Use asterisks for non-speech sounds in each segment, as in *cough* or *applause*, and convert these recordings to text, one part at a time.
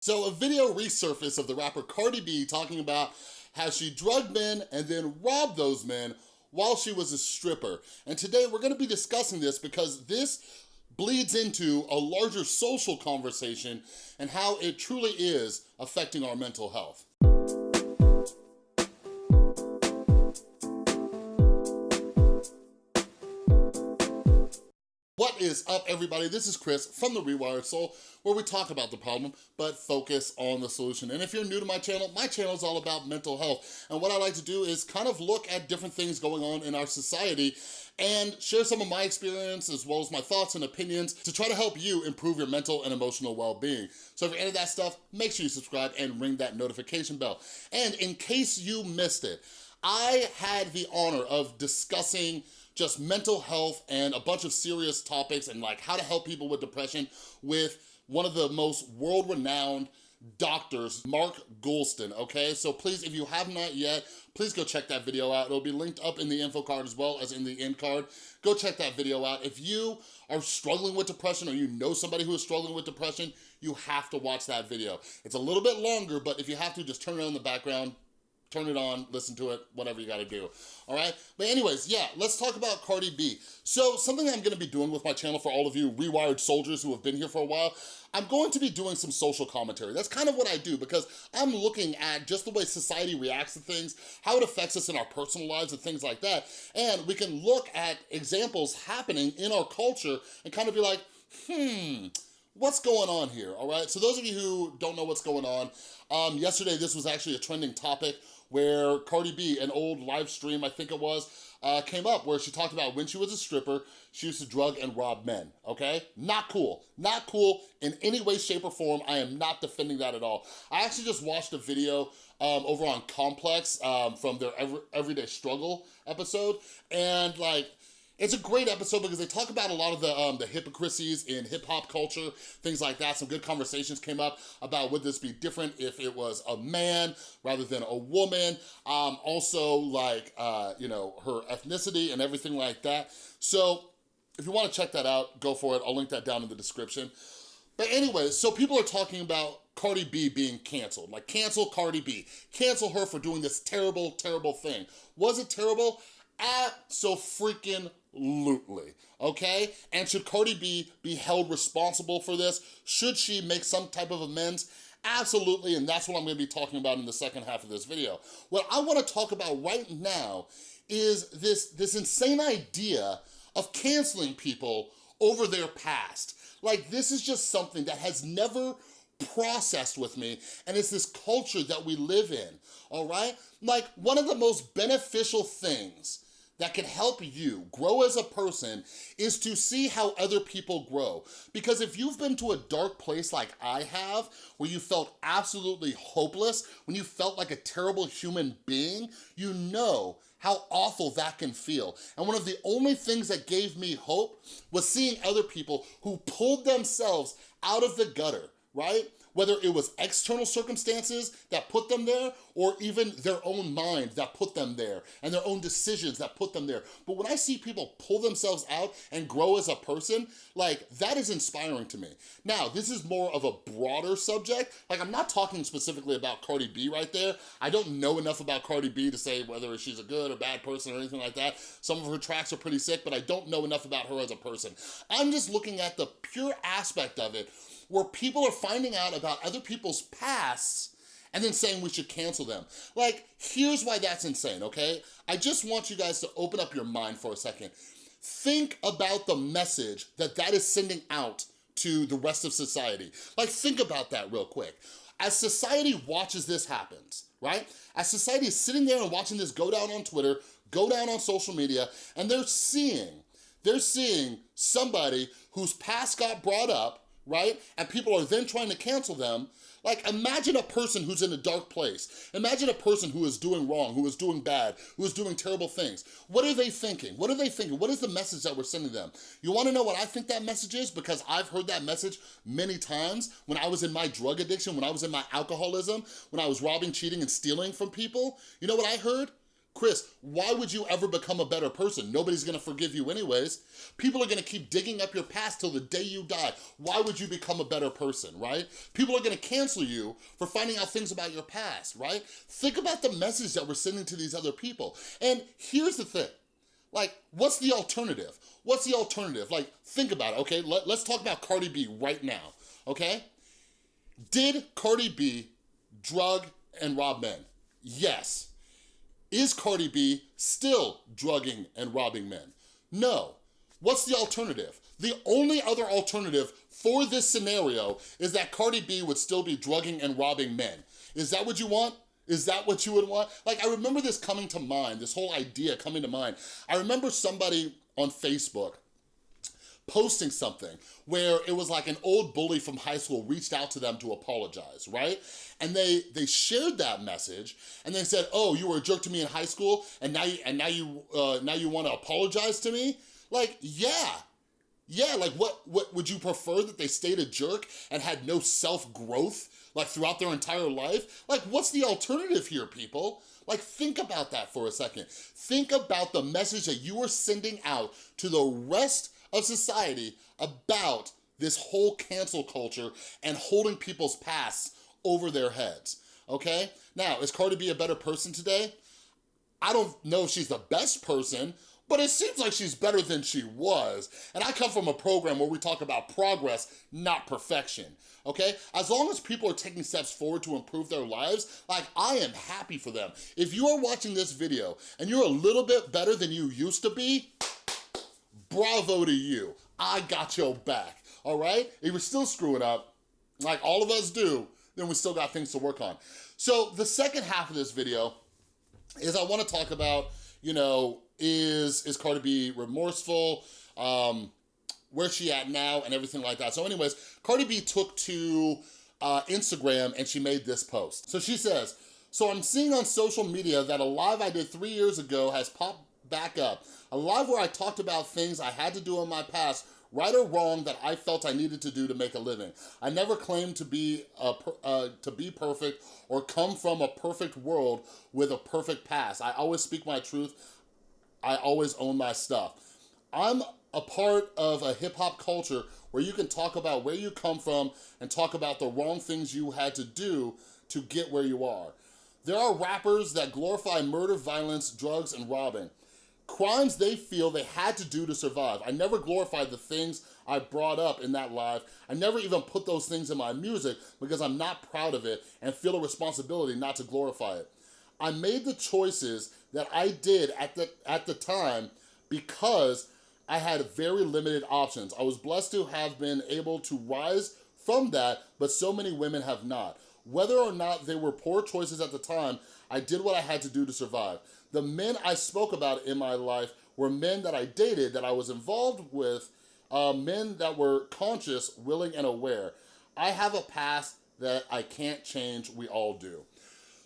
So a video resurfaced of the rapper Cardi B talking about how she drugged men and then robbed those men while she was a stripper. And today we're gonna be discussing this because this bleeds into a larger social conversation and how it truly is affecting our mental health. What is up, everybody? This is Chris from The Rewired Soul, where we talk about the problem, but focus on the solution. And if you're new to my channel, my channel is all about mental health. And what I like to do is kind of look at different things going on in our society and share some of my experience as well as my thoughts and opinions to try to help you improve your mental and emotional well-being. So if you're into that stuff, make sure you subscribe and ring that notification bell. And in case you missed it, I had the honor of discussing just mental health and a bunch of serious topics and like how to help people with depression with one of the most world-renowned doctors, Mark Goulston, okay? So please, if you have not yet, please go check that video out. It'll be linked up in the info card as well as in the end card. Go check that video out. If you are struggling with depression or you know somebody who is struggling with depression, you have to watch that video. It's a little bit longer, but if you have to, just turn it on in the background, turn it on, listen to it, whatever you gotta do, all right? But anyways, yeah, let's talk about Cardi B. So something I'm gonna be doing with my channel for all of you rewired soldiers who have been here for a while, I'm going to be doing some social commentary. That's kind of what I do because I'm looking at just the way society reacts to things, how it affects us in our personal lives and things like that. And we can look at examples happening in our culture and kind of be like, hmm, what's going on here, all right? So those of you who don't know what's going on, um, yesterday this was actually a trending topic where Cardi B, an old live stream, I think it was, uh, came up where she talked about when she was a stripper, she used to drug and rob men, okay? Not cool, not cool in any way, shape, or form. I am not defending that at all. I actually just watched a video um, over on Complex um, from their Every Everyday Struggle episode, and like, it's a great episode because they talk about a lot of the, um, the hypocrisies in hip hop culture, things like that. Some good conversations came up about would this be different if it was a man rather than a woman. Um, also like, uh, you know, her ethnicity and everything like that. So if you wanna check that out, go for it. I'll link that down in the description. But anyway, so people are talking about Cardi B being canceled. Like cancel Cardi B. Cancel her for doing this terrible, terrible thing. Was it terrible? Absolutely okay? And should Cardi B be held responsible for this? Should she make some type of amends? Absolutely, and that's what I'm gonna be talking about in the second half of this video. What I wanna talk about right now is this, this insane idea of canceling people over their past. Like, this is just something that has never processed with me, and it's this culture that we live in, all right? Like, one of the most beneficial things that can help you grow as a person is to see how other people grow. Because if you've been to a dark place like I have, where you felt absolutely hopeless, when you felt like a terrible human being, you know how awful that can feel. And one of the only things that gave me hope was seeing other people who pulled themselves out of the gutter, right? Whether it was external circumstances that put them there or even their own mind that put them there and their own decisions that put them there. But when I see people pull themselves out and grow as a person, like that is inspiring to me. Now, this is more of a broader subject. Like I'm not talking specifically about Cardi B right there. I don't know enough about Cardi B to say whether she's a good or bad person or anything like that. Some of her tracks are pretty sick, but I don't know enough about her as a person. I'm just looking at the pure aspect of it where people are finding out about other people's pasts and then saying we should cancel them. Like, here's why that's insane, okay? I just want you guys to open up your mind for a second. Think about the message that that is sending out to the rest of society. Like, think about that real quick. As society watches this happen, right? As society is sitting there and watching this go down on Twitter, go down on social media, and they're seeing, they're seeing somebody whose past got brought up, right? And people are then trying to cancel them. Like, imagine a person who's in a dark place. Imagine a person who is doing wrong, who is doing bad, who is doing terrible things. What are they thinking? What are they thinking? What is the message that we're sending them? You wanna know what I think that message is? Because I've heard that message many times when I was in my drug addiction, when I was in my alcoholism, when I was robbing, cheating, and stealing from people. You know what I heard? Chris, why would you ever become a better person? Nobody's gonna forgive you anyways. People are gonna keep digging up your past till the day you die. Why would you become a better person, right? People are gonna cancel you for finding out things about your past, right? Think about the message that we're sending to these other people. And here's the thing, like, what's the alternative? What's the alternative? Like, think about it, okay? Let, let's talk about Cardi B right now, okay? Did Cardi B drug and rob men? Yes. Is Cardi B still drugging and robbing men? No. What's the alternative? The only other alternative for this scenario is that Cardi B would still be drugging and robbing men. Is that what you want? Is that what you would want? Like, I remember this coming to mind, this whole idea coming to mind. I remember somebody on Facebook posting something where it was like an old bully from high school reached out to them to apologize, right? And they they shared that message and they said, "Oh, you were a jerk to me in high school, and now you and now you uh, now you want to apologize to me?" Like, yeah, yeah. Like, what what would you prefer that they stayed a jerk and had no self growth like throughout their entire life? Like, what's the alternative here, people? Like, think about that for a second. Think about the message that you are sending out to the rest of society about this whole cancel culture and holding people's pasts over their heads, okay? Now, is Cardi B a better person today? I don't know if she's the best person, but it seems like she's better than she was. And I come from a program where we talk about progress, not perfection, okay? As long as people are taking steps forward to improve their lives, like I am happy for them. If you are watching this video and you're a little bit better than you used to be, bravo to you. I got your back, all right? If you're still screwing up, like all of us do, then we still got things to work on. So the second half of this video is I wanna talk about, you know, is, is Cardi B remorseful? Um, where's she at now and everything like that. So anyways, Cardi B took to uh, Instagram and she made this post. So she says, so I'm seeing on social media that a live I did three years ago has popped back up. A live where I talked about things I had to do in my past right or wrong that I felt I needed to do to make a living. I never claimed to be a, uh, to be perfect or come from a perfect world with a perfect past. I always speak my truth. I always own my stuff. I'm a part of a hip hop culture where you can talk about where you come from and talk about the wrong things you had to do to get where you are. There are rappers that glorify murder, violence, drugs, and robbing crimes they feel they had to do to survive. I never glorified the things I brought up in that live. I never even put those things in my music because I'm not proud of it and feel a responsibility not to glorify it. I made the choices that I did at the, at the time because I had very limited options. I was blessed to have been able to rise from that, but so many women have not. Whether or not they were poor choices at the time, I did what I had to do to survive. The men I spoke about in my life were men that I dated, that I was involved with, uh, men that were conscious, willing, and aware. I have a past that I can't change, we all do.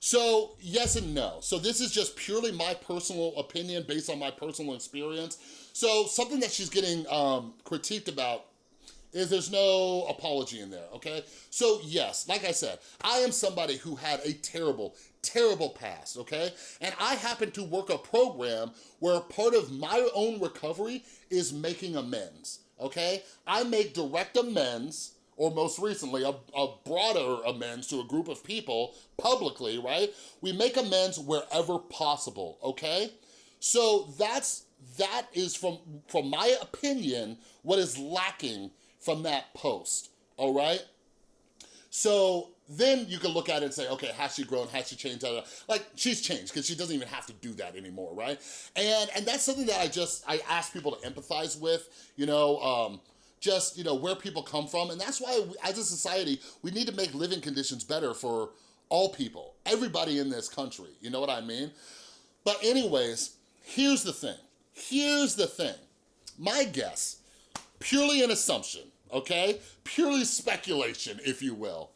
So yes and no. So this is just purely my personal opinion based on my personal experience. So something that she's getting um, critiqued about is there's no apology in there, okay? So yes, like I said, I am somebody who had a terrible, terrible past, okay? And I happen to work a program where part of my own recovery is making amends, okay? I make direct amends or most recently, a, a, broader amends to a group of people publicly, right? We make amends wherever possible, okay? So that's, that is from, from my opinion, what is lacking from that post, all right? So then you can look at it and say, okay, has she grown, has she changed? Like, she's changed because she doesn't even have to do that anymore, right? And and that's something that I just, I ask people to empathize with, you know, um, just, you know, where people come from. And that's why, we, as a society, we need to make living conditions better for all people, everybody in this country, you know what I mean? But anyways, here's the thing. Here's the thing. My guess, purely an assumption, okay? Purely speculation, if you will.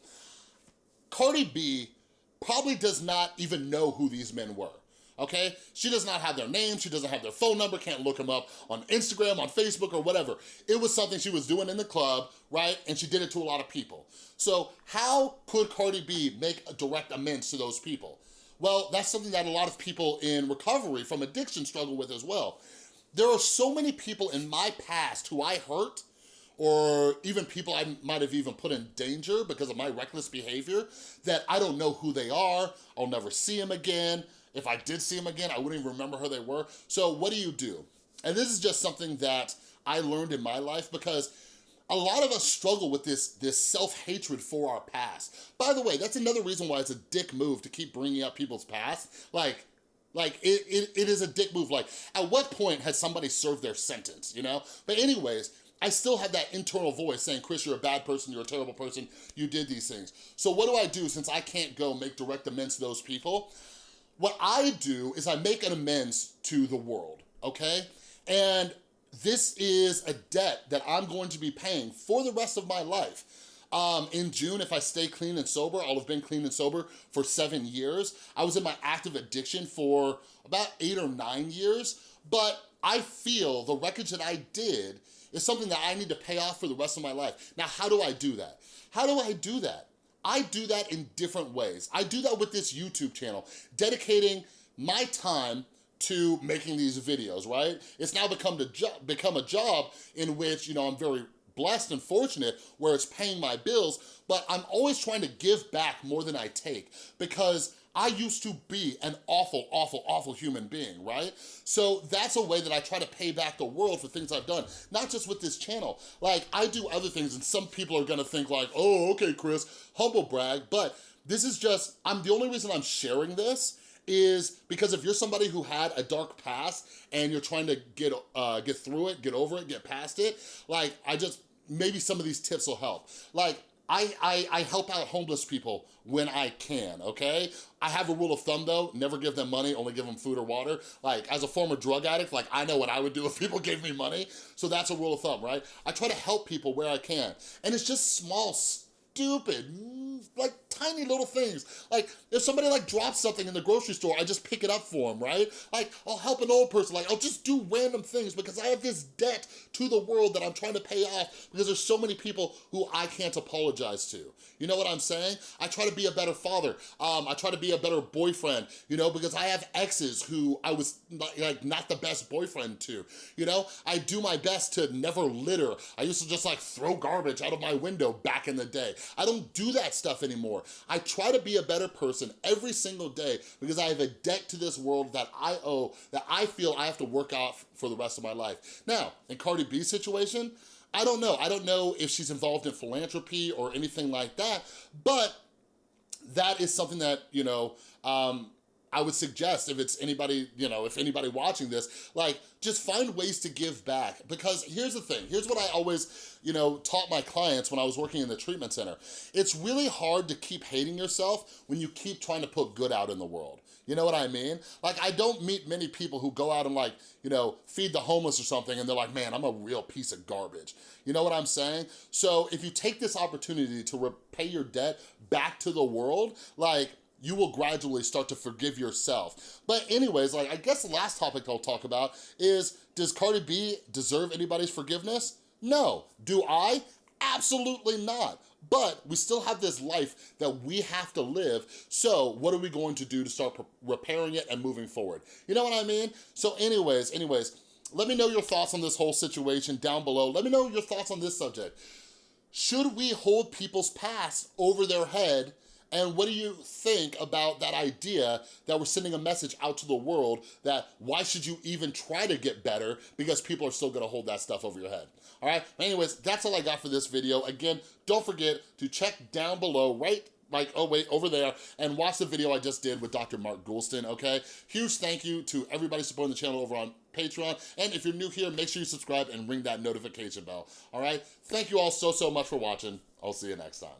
Cardi B probably does not even know who these men were, okay? She does not have their name, she doesn't have their phone number, can't look them up on Instagram, on Facebook, or whatever. It was something she was doing in the club, right? And she did it to a lot of people. So how could Cardi B make a direct amends to those people? Well, that's something that a lot of people in recovery from addiction struggle with as well. There are so many people in my past who I hurt or even people I might have even put in danger because of my reckless behavior that I don't know who they are, I'll never see them again. If I did see them again, I wouldn't even remember who they were. So what do you do? And this is just something that I learned in my life because a lot of us struggle with this, this self-hatred for our past. By the way, that's another reason why it's a dick move to keep bringing up people's past. Like, like it, it, it is a dick move. Like, at what point has somebody served their sentence, you know? But anyways, I still have that internal voice saying, Chris, you're a bad person, you're a terrible person, you did these things. So what do I do since I can't go make direct amends to those people? What I do is I make an amends to the world, okay? And this is a debt that I'm going to be paying for the rest of my life. Um, in June, if I stay clean and sober, I'll have been clean and sober for seven years. I was in my active addiction for about eight or nine years, but I feel the wreckage that I did is something that I need to pay off for the rest of my life. Now, how do I do that? How do I do that? I do that in different ways. I do that with this YouTube channel, dedicating my time to making these videos, right? It's now become, the become a job in which, you know, I'm very blessed and fortunate where it's paying my bills, but I'm always trying to give back more than I take because I used to be an awful, awful, awful human being, right? So that's a way that I try to pay back the world for things I've done, not just with this channel. Like, I do other things and some people are gonna think like, oh, okay, Chris, humble brag, but this is just, I'm the only reason I'm sharing this is because if you're somebody who had a dark past and you're trying to get uh, get through it, get over it, get past it, like I just, maybe some of these tips will help. Like I, I, I help out homeless people when I can, okay? I have a rule of thumb though, never give them money, only give them food or water. Like as a former drug addict, like I know what I would do *laughs* if people gave me money. So that's a rule of thumb, right? I try to help people where I can. And it's just small stupid, like tiny little things. Like if somebody like drops something in the grocery store, I just pick it up for them, right? Like I'll help an old person, like I'll just do random things because I have this debt to the world that I'm trying to pay off because there's so many people who I can't apologize to. You know what I'm saying? I try to be a better father. Um, I try to be a better boyfriend, you know, because I have exes who I was not, like not the best boyfriend to, you know? I do my best to never litter. I used to just like throw garbage out of my window back in the day. I don't do that stuff anymore. I try to be a better person every single day because I have a debt to this world that I owe, that I feel I have to work out for the rest of my life. Now, in Cardi B's situation, I don't know. I don't know if she's involved in philanthropy or anything like that, but that is something that, you know, um, I would suggest if it's anybody, you know, if anybody watching this, like just find ways to give back because here's the thing, here's what I always, you know, taught my clients when I was working in the treatment center. It's really hard to keep hating yourself when you keep trying to put good out in the world. You know what I mean? Like I don't meet many people who go out and like, you know, feed the homeless or something and they're like, man, I'm a real piece of garbage. You know what I'm saying? So if you take this opportunity to repay your debt back to the world, like you will gradually start to forgive yourself. But anyways, like I guess the last topic I'll talk about is, does Cardi B deserve anybody's forgiveness? No. Do I? Absolutely not. But we still have this life that we have to live, so what are we going to do to start repairing it and moving forward? You know what I mean? So anyways, anyways, let me know your thoughts on this whole situation down below. Let me know your thoughts on this subject. Should we hold people's past over their head and what do you think about that idea that we're sending a message out to the world that why should you even try to get better because people are still gonna hold that stuff over your head? All right, anyways, that's all I got for this video. Again, don't forget to check down below, right like, oh wait, over there, and watch the video I just did with Dr. Mark Goulston, okay? Huge thank you to everybody supporting the channel over on Patreon, and if you're new here, make sure you subscribe and ring that notification bell, all right? Thank you all so, so much for watching. I'll see you next time.